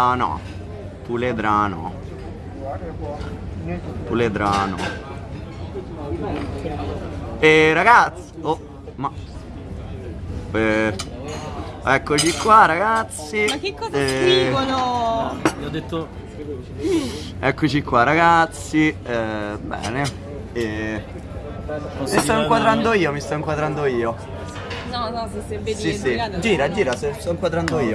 Ah no, puledrano. Puledrano. E ragazzi, oh, ma... Eh, eccoci qua ragazzi. Ma che cosa Eh, scrivono? Gli ho detto Eccoci qua ragazzi, eh, bene. E... Mi sto inquadrando io, mi sto inquadrando io. No, no, se, sei vedi Sì, sì. Gira, gira, sto inquadrando io.